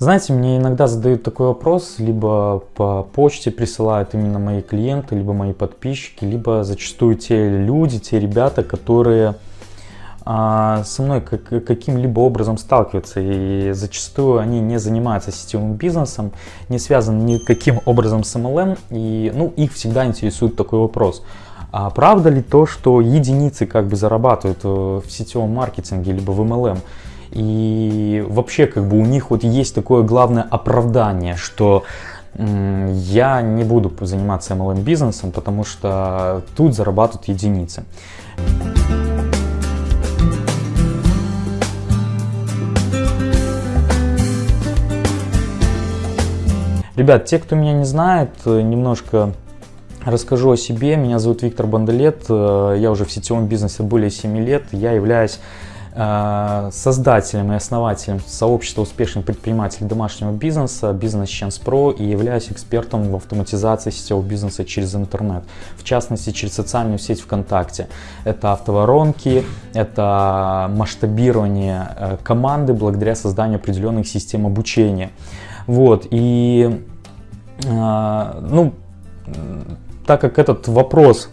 Знаете, мне иногда задают такой вопрос, либо по почте присылают именно мои клиенты, либо мои подписчики, либо зачастую те люди, те ребята, которые а, со мной как, каким-либо образом сталкиваются. И зачастую они не занимаются сетевым бизнесом, не связаны никаким образом с MLM. И ну, их всегда интересует такой вопрос. А правда ли то, что единицы как бы зарабатывают в сетевом маркетинге, либо в MLM? И вообще как бы у них вот есть такое главное оправдание, что я не буду заниматься MLM бизнесом, потому что тут зарабатывают единицы. Ребят, те, кто меня не знает, немножко расскажу о себе. Меня зовут Виктор Бандалет, я уже в сетевом бизнесе более 7 лет. Я являюсь Э, создателем и основателем сообщества успешных предпринимателей домашнего бизнеса Business Chance Pro и являюсь экспертом в автоматизации сетевого бизнеса через интернет, в частности через социальную сеть ВКонтакте. Это автоворонки, это масштабирование э, команды благодаря созданию определенных систем обучения. Вот, и э, ну, так как этот вопрос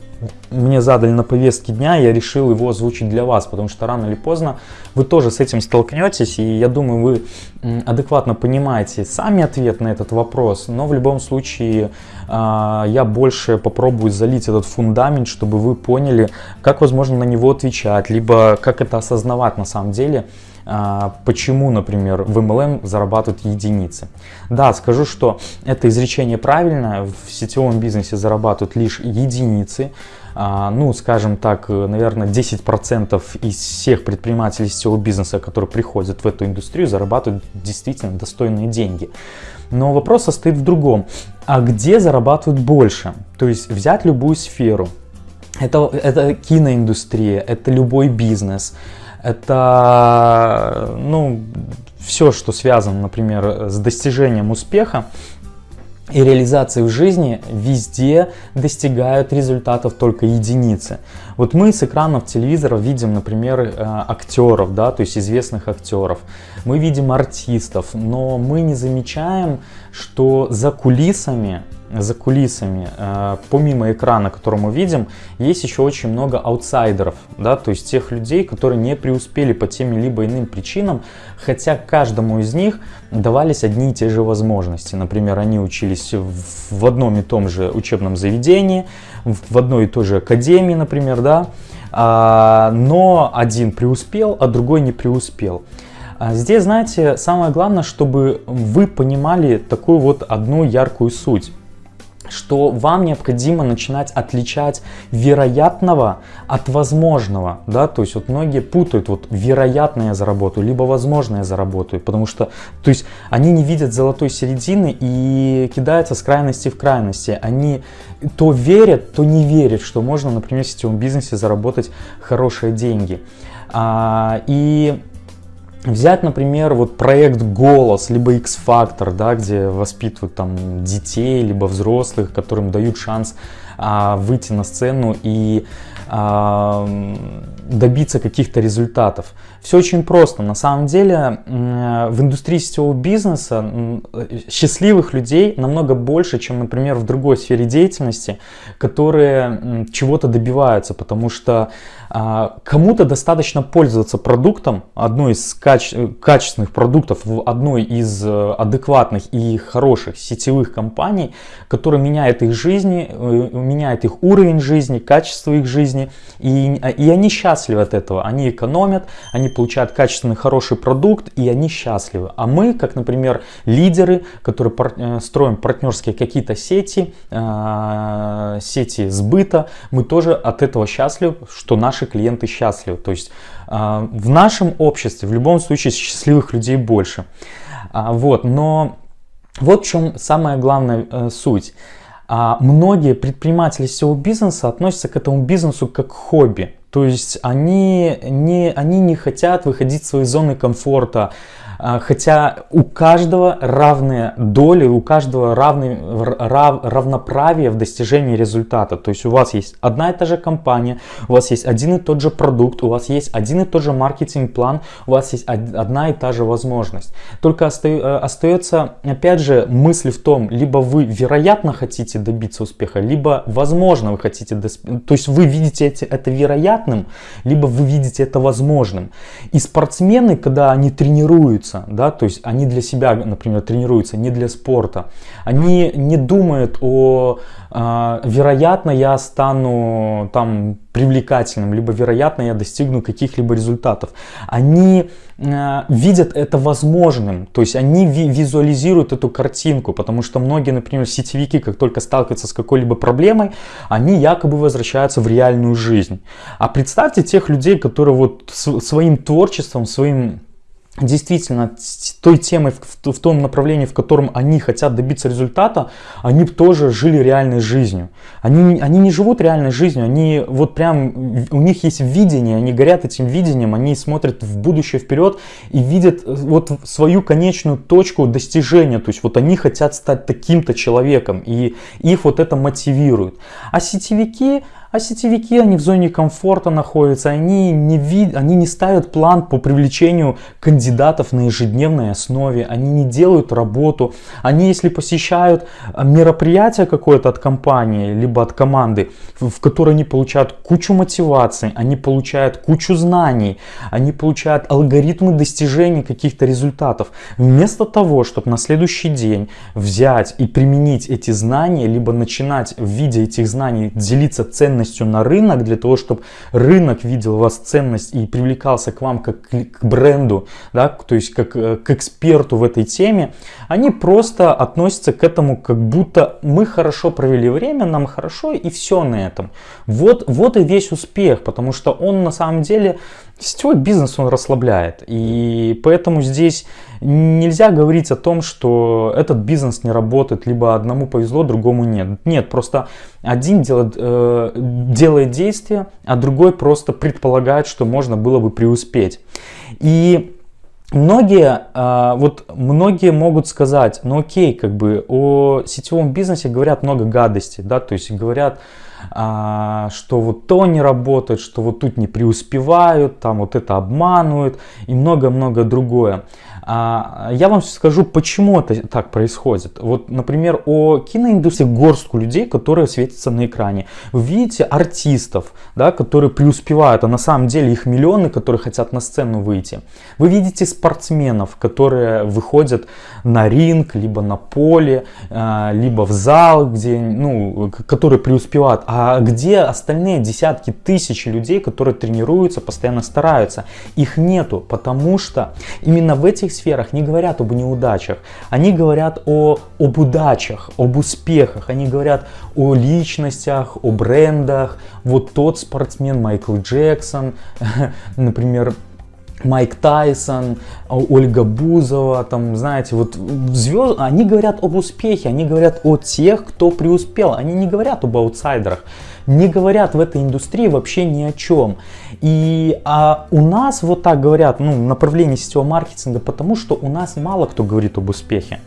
мне задали на повестке дня, я решил его озвучить для вас, потому что рано или поздно вы тоже с этим столкнетесь, и я думаю, вы адекватно понимаете сами ответ на этот вопрос, но в любом случае а, я больше попробую залить этот фундамент, чтобы вы поняли, как возможно на него отвечать, либо как это осознавать на самом деле, почему, например, в MLM зарабатывают единицы. Да, скажу, что это изречение правильное, в сетевом бизнесе зарабатывают лишь единицы, а, ну, скажем так, наверное, 10% из всех предпринимателей сетевого бизнеса, которые приходят в эту индустрию, зарабатывают действительно достойные деньги. Но вопрос состоит в другом. А где зарабатывают больше? То есть взять любую сферу. Это, это киноиндустрия, это любой бизнес это ну, все, что связано, например, с достижением успеха и реализацией в жизни, везде достигают результатов только единицы. Вот мы с экранов телевизора видим, например, э, актеров, да, то есть известных актеров. Мы видим артистов, но мы не замечаем, что за кулисами за кулисами, э, помимо экрана, который мы видим, есть еще очень много аутсайдеров, да, то есть тех людей, которые не преуспели по тем либо иным причинам, хотя каждому из них давались одни и те же возможности. Например, они учились в одном и том же учебном заведении, в одной и той же академии, например, да, а, но один преуспел, а другой не преуспел. А здесь, знаете, самое главное, чтобы вы понимали такую вот одну яркую суть что вам необходимо начинать отличать вероятного от возможного, да, то есть вот многие путают вот вероятно я заработаю, либо возможно я заработаю, потому что, то есть они не видят золотой середины и кидаются с крайности в крайности, они то верят, то не верят, что можно, например, в сетевом бизнесе заработать хорошие деньги. А, и Взять, например, вот проект «Голос», либо X-Factor, да, где воспитывают там детей, либо взрослых, которым дают шанс выйти на сцену и а, добиться каких-то результатов. Все очень просто. На самом деле в индустрии сетевого бизнеса счастливых людей намного больше, чем, например, в другой сфере деятельности, которые чего-то добиваются, потому что а, кому-то достаточно пользоваться продуктом, одной из каче качественных продуктов в одной из э, адекватных и хороших сетевых компаний, которая меняет их жизни, э, меняет их уровень жизни, качество их жизни, и, и они счастливы от этого, они экономят, они получают качественный хороший продукт, и они счастливы. А мы, как, например, лидеры, которые пар э, строим партнерские какие-то сети, сети сбыта, мы тоже от этого счастливы, что наш наши клиенты счастливы. То есть а, в нашем обществе в любом случае счастливых людей больше. А, вот, но вот в чем самая главная э, суть. А, многие предприниматели сетевого бизнеса относятся к этому бизнесу как к хобби. То есть они не, они не хотят выходить из своей зоны комфорта, а, хотя у каждого равные доли, у каждого равный, рав, равноправие в достижении результата. То есть у вас есть одна и та же компания, у вас есть один и тот же продукт, у вас есть один и тот же маркетинг-план, у вас есть одна и та же возможность. Только э, остается, опять же, мысль в том, либо вы вероятно хотите добиться успеха, либо возможно вы хотите, то есть вы видите это вероятным, либо вы видите это возможным. И спортсмены, когда они тренируются, да, то есть они для себя, например, тренируются, не для спорта. Они не думают о, вероятно, я стану там привлекательным, либо вероятно, я достигну каких-либо результатов. Они э, видят это возможным, то есть они ви визуализируют эту картинку, потому что многие, например, сетевики, как только сталкиваются с какой-либо проблемой, они якобы возвращаются в реальную жизнь. А представьте тех людей, которые вот своим творчеством, своим действительно той темой, в, в том направлении, в котором они хотят добиться результата, они тоже жили реальной жизнью. Они, они не живут реальной жизнью, они вот прям, у них есть видение, они горят этим видением, они смотрят в будущее вперед и видят э, вот свою конечную точку достижения. То есть вот они хотят стать таким-то человеком и их вот это мотивирует. А сетевики, а сетевики, они в зоне комфорта находятся, они не, вид... они не ставят план по привлечению кандидатов на ежедневной основе, они не делают работу, они если посещают а, мероприятие какое-то от компании, либо от команды, в которой они получают кучу мотивации, они получают кучу знаний, они получают алгоритмы достижения каких-то результатов. Вместо того, чтобы на следующий день взять и применить эти знания, либо начинать в виде этих знаний делиться ценностями, ценностью на рынок, для того, чтобы рынок видел вас ценность и привлекался к вам как к бренду, да, то есть как э, к эксперту в этой теме, они просто относятся к этому как будто мы хорошо провели время, нам хорошо и все на этом. Вот, вот и весь успех, потому что он на самом деле Сетевой бизнес он расслабляет, и поэтому здесь нельзя говорить о том, что этот бизнес не работает, либо одному повезло, другому нет. Нет, просто один делает, э, делает действия, а другой просто предполагает, что можно было бы преуспеть. И Многие, э, вот многие могут сказать, ну окей, как бы о сетевом бизнесе говорят много гадостей, да, то есть говорят, а, что вот то не работает, что вот тут не преуспевают, там вот это обманывают и много-много другое. А, я вам скажу, почему это так происходит. Вот, например, о киноиндустрии горстку людей, которые светятся на экране. Вы видите артистов, да, которые преуспевают, а на самом деле их миллионы, которые хотят на сцену выйти. Вы видите спортсменов, которые выходят на ринг, либо на поле, а, либо в зал, где, ну, которые преуспевают. А где остальные десятки тысяч людей, которые тренируются, постоянно стараются? Их нету, потому что именно в этих сферах не говорят об неудачах, они говорят о, об удачах, об успехах, они говорят о личностях, о брендах. Вот тот спортсмен Майкл Джексон, например, Майк Тайсон, Ольга Бузова, там, знаете, вот звезд, они говорят об успехе, они говорят о тех, кто преуспел, они не говорят об аутсайдерах не говорят в этой индустрии вообще ни о чем. И а у нас вот так говорят, ну, направление сетевого маркетинга, потому что у нас мало кто говорит об успехе.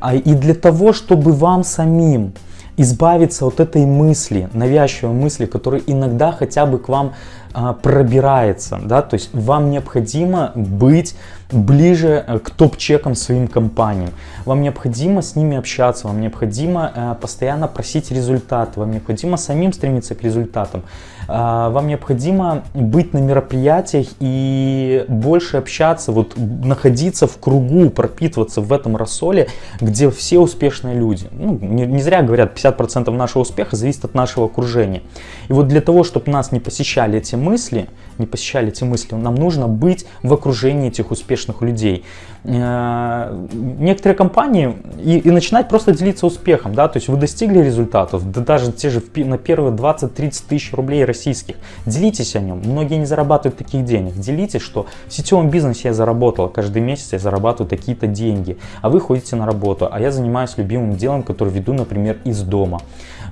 А, и для того, чтобы вам самим избавиться от этой мысли, навязчивой мысли, которая иногда хотя бы к вам а, пробирается, да, то есть вам необходимо быть ближе э, к топ-чекам своим компаниям. Вам необходимо с ними общаться, вам необходимо э, постоянно просить результаты, вам необходимо самим стремиться к результатам. А, вам необходимо быть на мероприятиях и больше общаться, вот находиться в кругу, пропитываться в этом рассоле, где все успешные люди. Ну, не, не зря говорят, 50% нашего успеха зависит от нашего окружения. И вот для того, чтобы нас не посещали эти мысли, не посещали эти мысли, нам нужно быть в окружении этих успешных людей. Э, некоторые компании и, и начинать просто делиться успехом, да, то есть вы достигли результатов, да даже те же на первые 20-30 тысяч рублей российских, делитесь о нем, многие не зарабатывают таких денег, делитесь, что в сетевом бизнесе я заработал, каждый месяц я зарабатываю такие-то деньги, а вы ходите на работу, а я занимаюсь любимым делом, которое веду, например, из дома,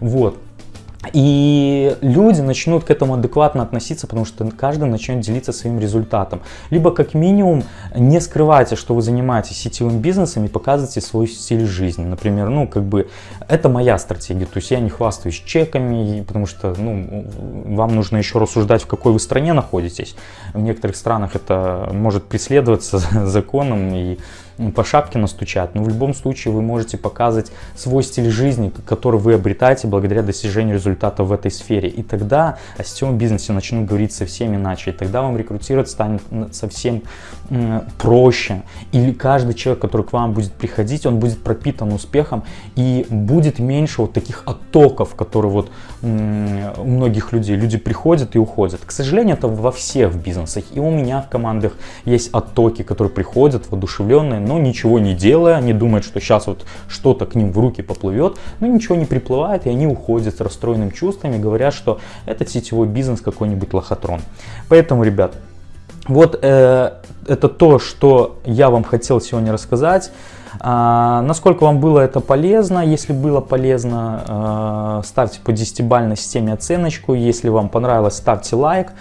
вот. И люди начнут к этому адекватно относиться, потому что каждый начнет делиться своим результатом. Либо как минимум не скрывайте, что вы занимаетесь сетевым бизнесом и показывайте свой стиль жизни. Например, ну как бы это моя стратегия, то есть я не хвастаюсь чеками, потому что ну, вам нужно еще рассуждать, в какой вы стране находитесь. В некоторых странах это может преследоваться законом и по шапке настучат, но в любом случае вы можете показывать свой стиль жизни, который вы обретаете благодаря достижению результата в этой сфере. И тогда о сетевом бизнесе начнут говорить совсем иначе, и тогда вам рекрутировать станет совсем проще. Или каждый человек, который к вам будет приходить, он будет пропитан успехом и будет меньше вот таких оттоков, которые вот у многих людей, люди приходят и уходят. К сожалению, это во всех бизнесах, и у меня в командах есть оттоки, которые приходят воодушевленные, но ничего не делая, они думают, что сейчас вот что-то к ним в руки поплывет, но ничего не приплывает, и они уходят с расстроенным чувствами, говорят, что этот сетевой бизнес какой-нибудь лохотрон. Поэтому, ребят, вот э, это то, что я вам хотел сегодня рассказать. А, насколько вам было это полезно? Если было полезно, э, ставьте по 10-бальной системе оценочку. Если вам понравилось, ставьте лайк.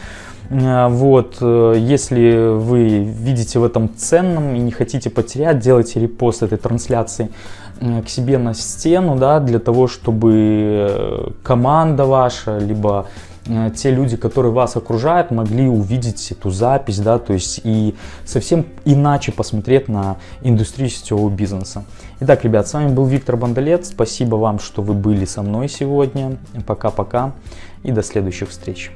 Э, вот, э, если вы видите в этом ценном и не хотите потерять, делайте репост этой трансляции э, к себе на стену, да, для того, чтобы команда ваша, либо те люди, которые вас окружают, могли увидеть эту запись, да, то есть и совсем иначе посмотреть на индустрию сетевого бизнеса. Итак, ребят, с вами был Виктор Бондолет, спасибо вам, что вы были со мной сегодня, пока-пока и до следующих встреч.